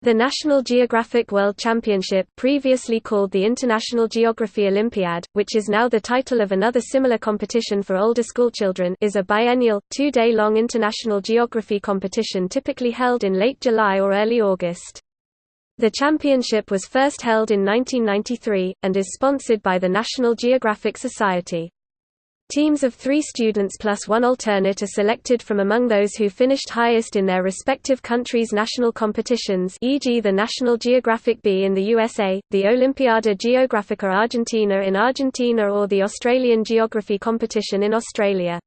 The National Geographic World Championship previously called the International Geography Olympiad, which is now the title of another similar competition for older schoolchildren is a biennial, two-day-long international geography competition typically held in late July or early August. The championship was first held in 1993, and is sponsored by the National Geographic Society. Teams of three students plus one alternate are selected from among those who finished highest in their respective countries' national competitions e.g. the National Geographic Bee in the USA, the Olimpiada Geográfica Argentina in Argentina or the Australian Geography Competition in Australia.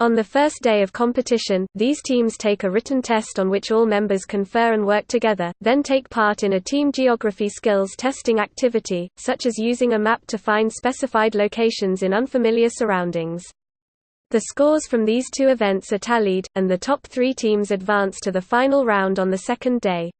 On the first day of competition, these teams take a written test on which all members confer and work together, then take part in a team geography skills testing activity, such as using a map to find specified locations in unfamiliar surroundings. The scores from these two events are tallied, and the top three teams advance to the final round on the second day.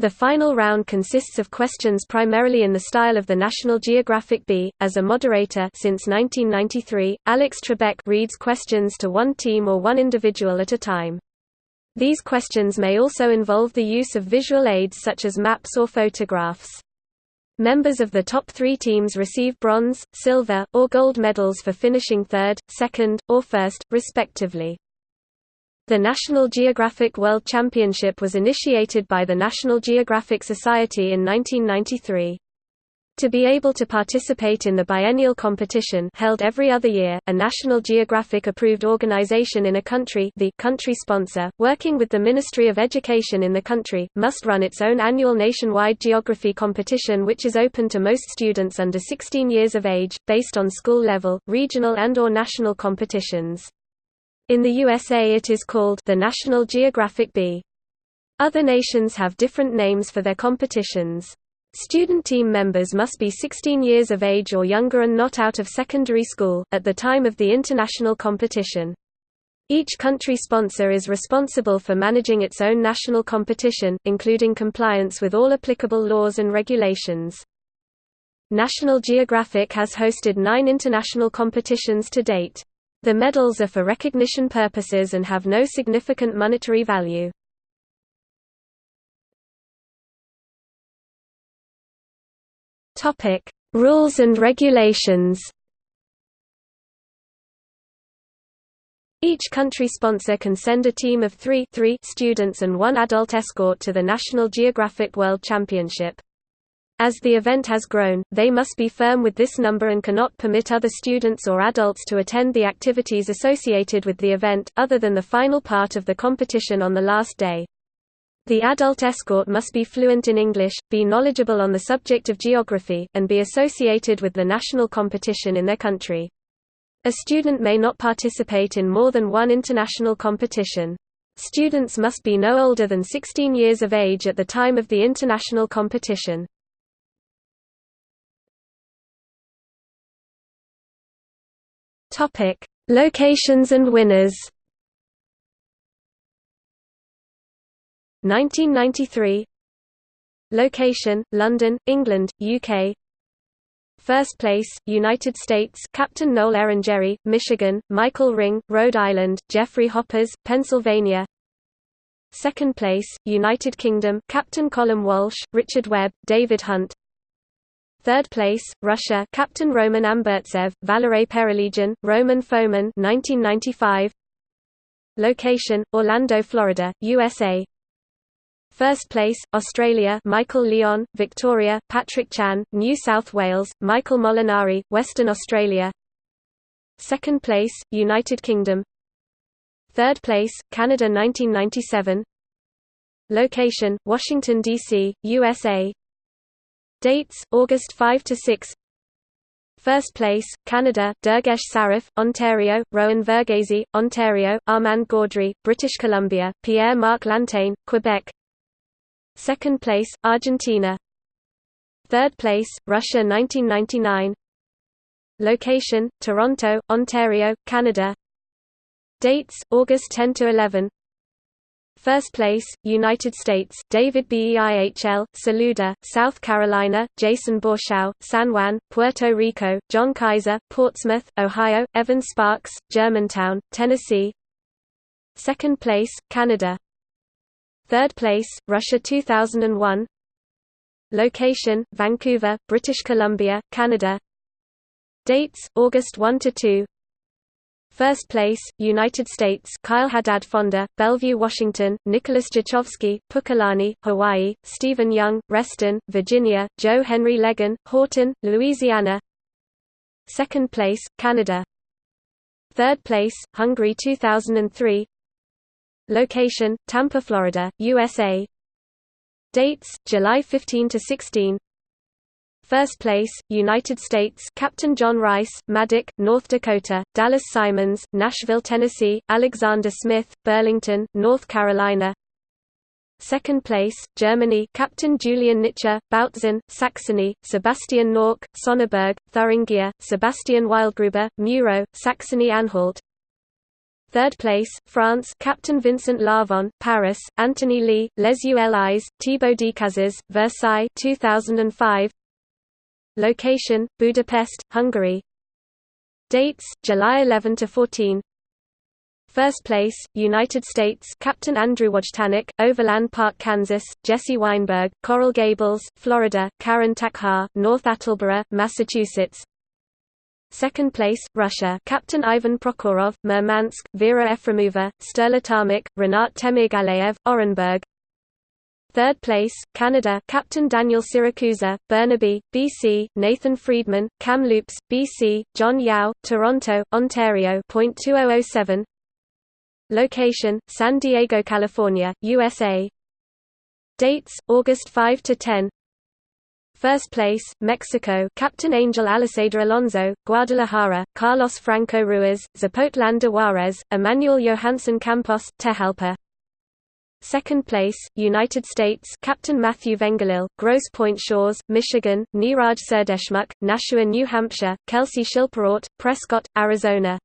The final round consists of questions primarily in the style of the National Geographic Bee. As a moderator since 1993, Alex Trebek reads questions to one team or one individual at a time. These questions may also involve the use of visual aids such as maps or photographs. Members of the top three teams receive bronze, silver, or gold medals for finishing third, second, or first, respectively. The National Geographic World Championship was initiated by the National Geographic Society in 1993. To be able to participate in the biennial competition held every other year, a National Geographic-approved organization in a country the country sponsor, working with the Ministry of Education in the country, must run its own annual nationwide geography competition which is open to most students under 16 years of age, based on school level, regional and or national competitions. In the USA it is called the National Geographic Bee. Other nations have different names for their competitions. Student team members must be 16 years of age or younger and not out of secondary school, at the time of the international competition. Each country sponsor is responsible for managing its own national competition, including compliance with all applicable laws and regulations. National Geographic has hosted nine international competitions to date. The medals are for recognition purposes and have no significant monetary value. Topic: Rules and regulations. Each country sponsor can send a team of three, three students and one adult escort to the National Geographic World Championship. As the event has grown, they must be firm with this number and cannot permit other students or adults to attend the activities associated with the event, other than the final part of the competition on the last day. The adult escort must be fluent in English, be knowledgeable on the subject of geography, and be associated with the national competition in their country. A student may not participate in more than one international competition. Students must be no older than 16 years of age at the time of the international competition. Topic: Locations and winners. 1993 Location: London, England, UK. First place, United States Captain Noel Erinjeri, Michigan, Michael Ring, Rhode Island, Jeffrey Hoppers, Pennsylvania Second place, United Kingdom Captain Colin Walsh, Richard Webb, David Hunt Third place, Russia Captain Roman Ambertsev, Valery Pereligin, Roman Fomin 1995. Location, Orlando, Florida, USA First place, Australia Michael Leon, Victoria, Patrick Chan, New South Wales, Michael Molinari, Western Australia Second place, United Kingdom Third place, Canada 1997 Location, Washington, D.C., USA Dates: August 5 to 6. First place, Canada, Durgesh Saraf, Ontario, Rowan Verghese, Ontario, Armand Gaudry, British Columbia, Pierre-Marc Lantain, Quebec. Second place, Argentina. Third place, Russia 1999. Location: Toronto, Ontario, Canada. Dates: August 10 to 11. First place, United States, David Beihl, Saluda, South Carolina, Jason Borschow, San Juan, Puerto Rico, John Kaiser, Portsmouth, Ohio, Evan Sparks, Germantown, Tennessee. Second place, Canada. Third place, Russia 2001 Location, Vancouver, British Columbia, Canada. Dates, August 1–2 First place, United States Kyle Haddad Fonda, Bellevue, Washington, Nicholas Jachovsky, Pukalani, Hawaii, Stephen Young, Reston, Virginia, Joe Henry Legan, Horton, Louisiana. Second place, Canada. Third place, Hungary 2003 Location, Tampa, Florida, USA Dates, July 15 to 16. First place, United States Captain John Rice, Maddock, North Dakota, Dallas Simons, Nashville, Tennessee, Alexander Smith, Burlington, North Carolina Second place, Germany Captain Julian Nitscher, Bautzen, Saxony, Sebastian Nork, Sonneberg, Thuringia, Sebastian Wildgruber, Muro, Saxony-Anhalt Third place, France Captain Vincent Lavon, Paris, Anthony Lee, Les Ulis, Thibaut Decazes, Versailles 2005. Location, Budapest, Hungary. Dates, July 11 to 14 First place, United States Captain Andrew Wojtanek, Overland Park, Kansas, Jesse Weinberg, Coral Gables, Florida, Karen Takhar, North Attleboro, Massachusetts. Second place, Russia Captain Ivan Prokhorov, Murmansk, Vera Efremova, Sterlitamak, Renat Temirgaleyev, Orenburg Third place, Canada Captain Daniel Siracusa, Burnaby, BC, Nathan Friedman, Kamloops, BC, John Yao, Toronto, Ontario .2007 Location, San Diego, California, USA Dates, August 5–10 First place, Mexico Captain Angel Aliseda Alonso, Guadalajara, Carlos Franco Ruiz, Zapotlan de Juarez, Emmanuel Johansson Campos, Tejalpa. Second place, United States Captain Matthew Vengelil, Grosse Pointe Shores, Michigan, Niraj Serdeshmukh, Nashua New Hampshire, Kelsey Shilperort, Prescott, Arizona.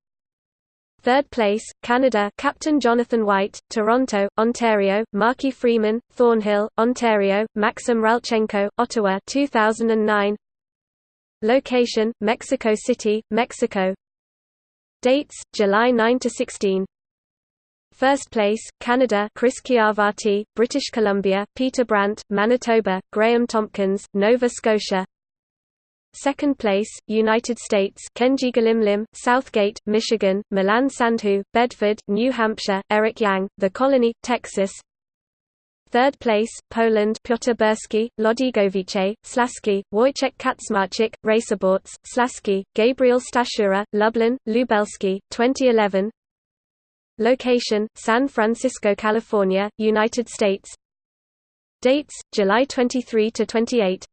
Third place, Canada Captain Jonathan White, Toronto, Ontario, Marky Freeman, Thornhill, Ontario, Maxim Ralchenko, Ottawa 2009. Location, Mexico City, Mexico. Dates, July 9–16 First place, Canada Chris Chiavati, British Columbia, Peter Brandt, Manitoba, Graham Tompkins, Nova Scotia. Second place, United States Kenji Galimlim, Southgate, Michigan, Milan Sandhu, Bedford, New Hampshire, Eric Yang, The Colony, Texas. Third place, Poland Piotr Burski, Łodygowice, Slaski, Wojciech Kaczmarczyk, Racibórz, Slaski, Gabriel Stachura, Lublin, Lubelski, 2011 Location, San Francisco, California, United States Dates, July 23–28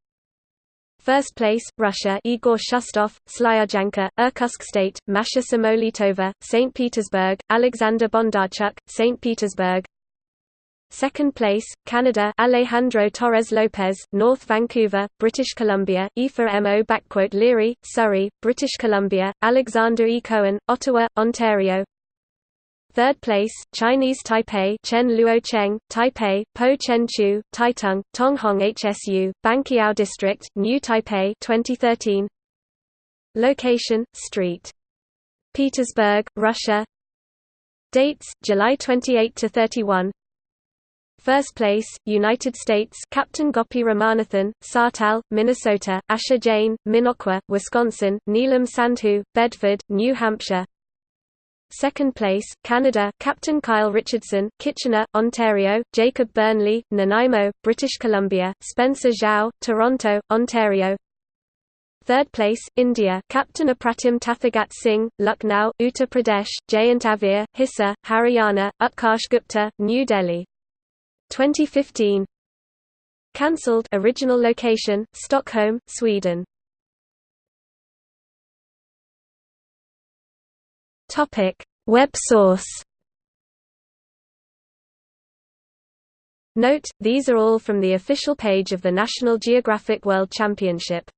First place, Russia Igor Shustov, Slyudyanka, Irkutsk State, Masha Samolitova, St. Petersburg, Alexander Bondarchuk, St. Petersburg Second place, Canada Alejandro Torres Lopez, North Vancouver, British Columbia, Aoife Mo Leary, Surrey, British Columbia, Alexander E. Cohen, Ottawa, Ontario Third place, Chinese Taipei Chen Luocheng, Taipei, Po Chen Chu, Taitung, Tonghong HSU, Banqiao District, New Taipei 2013. Location, Street. Petersburg, Russia Dates, July 28–31 First place, United States Captain Gopi Ramanathan, Sartell, Minnesota, Asher Jane, Minocqua, Wisconsin, Neelam Sandhu, Bedford, New Hampshire Second place, Canada Captain Kyle Richardson, Kitchener, Ontario, Jacob Burnley, Nanaimo, British Columbia, Spencer Zhao, Toronto, Ontario. Third place, India Captain Apratim Tathagat Singh, Lucknow, Uttar Pradesh, Jayant Avir, Hisar, Haryana, Utkarsh Gupta, New Delhi. 2015 Cancelled. Original location, Stockholm, Sweden Topic: Web source. Note: These are all from the official page of the National Geographic World Championship.